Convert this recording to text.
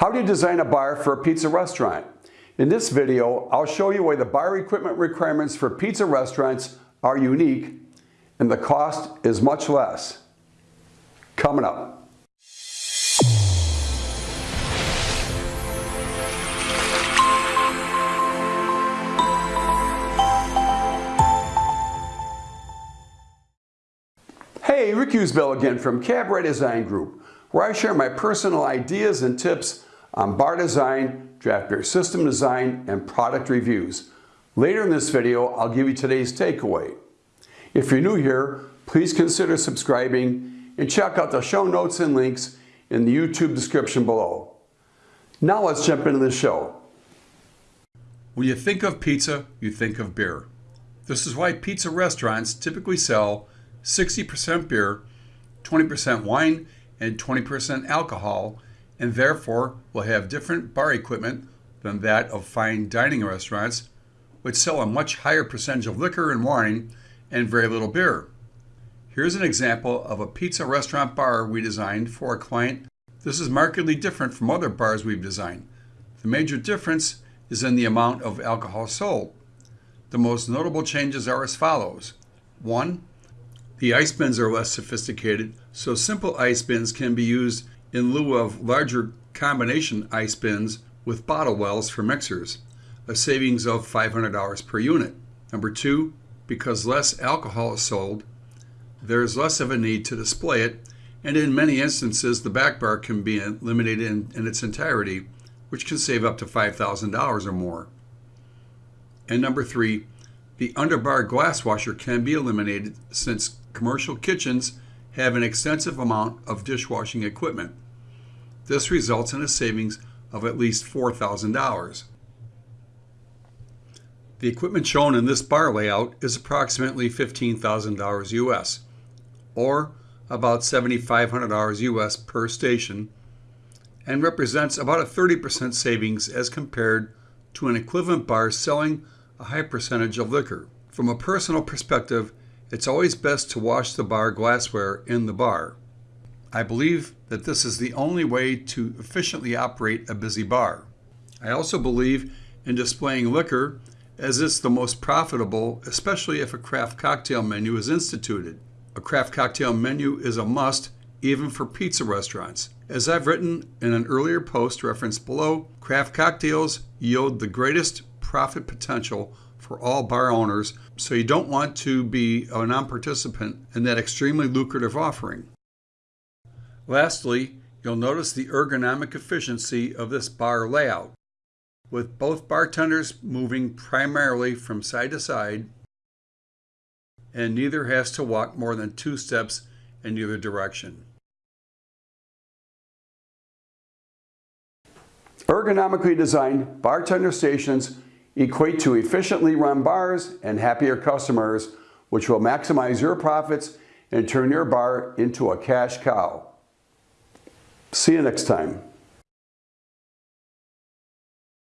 How do you design a bar for a pizza restaurant? In this video, I'll show you why the bar equipment requirements for pizza restaurants are unique and the cost is much less. Coming up. Hey, Rick Usbell again from Cabaret Design Group, where I share my personal ideas and tips on bar design, draft beer system design, and product reviews. Later in this video, I'll give you today's takeaway. If you're new here, please consider subscribing and check out the show notes and links in the YouTube description below. Now let's jump into the show. When you think of pizza, you think of beer. This is why pizza restaurants typically sell 60% beer, 20% wine, and 20% alcohol, and therefore will have different bar equipment than that of fine dining restaurants, which sell a much higher percentage of liquor and wine and very little beer. Here's an example of a pizza restaurant bar we designed for a client. This is markedly different from other bars we've designed. The major difference is in the amount of alcohol sold. The most notable changes are as follows. 1. The ice bins are less sophisticated, so simple ice bins can be used in lieu of larger combination ice bins with bottle wells for mixers, a savings of $500 per unit. Number two, because less alcohol is sold, there is less of a need to display it, and in many instances, the back bar can be eliminated in, in its entirety, which can save up to $5,000 or more. And number three, the underbar glass washer can be eliminated since commercial kitchens have an extensive amount of dishwashing equipment. This results in a savings of at least $4,000. The equipment shown in this bar layout is approximately $15,000 US, or about $7,500 US per station, and represents about a 30% savings as compared to an equivalent bar selling a high percentage of liquor. From a personal perspective, it's always best to wash the bar glassware in the bar. I believe that this is the only way to efficiently operate a busy bar. I also believe in displaying liquor as it's the most profitable, especially if a craft cocktail menu is instituted. A craft cocktail menu is a must even for pizza restaurants. As I've written in an earlier post referenced below, craft cocktails yield the greatest profit potential for all bar owners, so you don't want to be a non-participant in that extremely lucrative offering. Lastly, you'll notice the ergonomic efficiency of this bar layout, with both bartenders moving primarily from side to side, and neither has to walk more than two steps in either direction. Ergonomically designed bartender stations equate to efficiently run bars and happier customers, which will maximize your profits and turn your bar into a cash cow. See you next time.